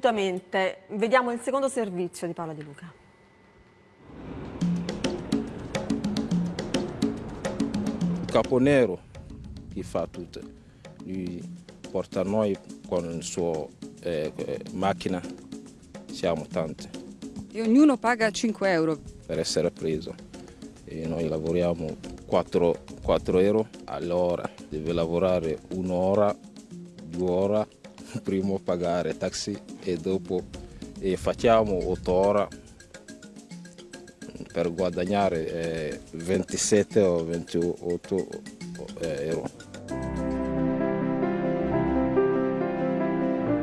Assolutamente. Vediamo il secondo servizio di Paola Di Luca. Caponero che fa tutto, lui porta noi con la sua eh, macchina, siamo tanti. E ognuno paga 5 euro? Per essere preso. E noi lavoriamo 4, 4 euro all'ora, deve lavorare un'ora, due ore prima pagare taxi e dopo e facciamo 8 ore per guadagnare eh, 27 o 28 eh, euro.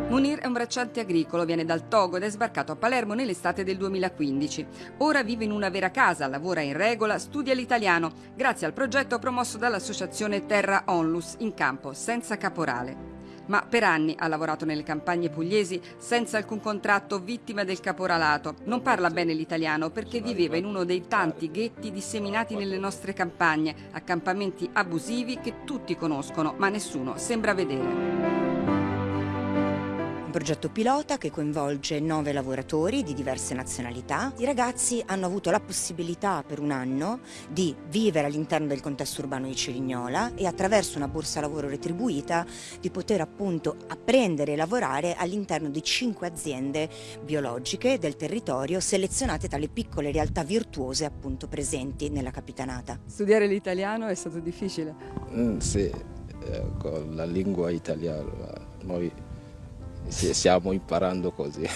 Munir è un bracciante agricolo, viene dal Togo ed è sbarcato a Palermo nell'estate del 2015. Ora vive in una vera casa, lavora in regola, studia l'italiano, grazie al progetto promosso dall'associazione Terra Onlus in campo, senza caporale ma per anni ha lavorato nelle campagne pugliesi senza alcun contratto, vittima del caporalato. Non parla bene l'italiano perché viveva in uno dei tanti ghetti disseminati nelle nostre campagne, accampamenti abusivi che tutti conoscono, ma nessuno sembra vedere progetto pilota che coinvolge nove lavoratori di diverse nazionalità. I ragazzi hanno avuto la possibilità per un anno di vivere all'interno del contesto urbano di Cerignola e attraverso una borsa lavoro retribuita di poter appunto apprendere e lavorare all'interno di cinque aziende biologiche del territorio selezionate tra le piccole realtà virtuose appunto presenti nella capitanata. Studiare l'italiano è stato difficile? Mm, sì, eh, con la lingua italiana noi stiamo imparando così.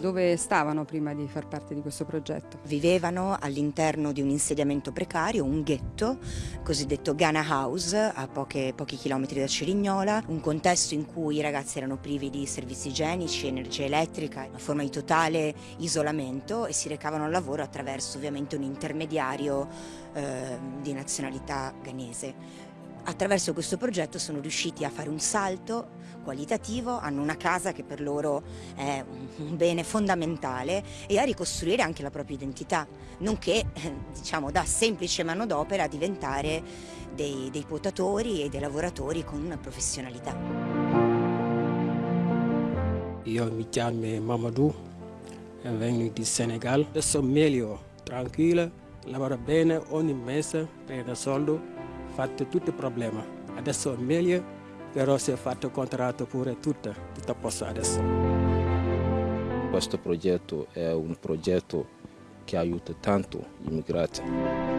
Dove stavano prima di far parte di questo progetto? Vivevano all'interno di un insediamento precario, un ghetto, cosiddetto Ghana House, a poche, pochi chilometri da Cerignola, un contesto in cui i ragazzi erano privi di servizi igienici, energia elettrica, una forma di totale isolamento e si recavano al lavoro attraverso ovviamente un intermediario eh, di nazionalità ghanese. Attraverso questo progetto sono riusciti a fare un salto qualitativo, hanno una casa che per loro è un bene fondamentale e a ricostruire anche la propria identità, nonché diciamo, da semplice manodopera a diventare dei, dei quotatori e dei lavoratori con una professionalità. Io mi chiamo Mamadou, vengo di Senegal, adesso meglio, tranquillo, lavoro bene ogni mese, prendo soldi fatto tutti i problemi. Adesso è meglio, però si è fatto contratto pure tutto, tutto a posto adesso. Questo progetto è un progetto che aiuta tanto gli immigrati.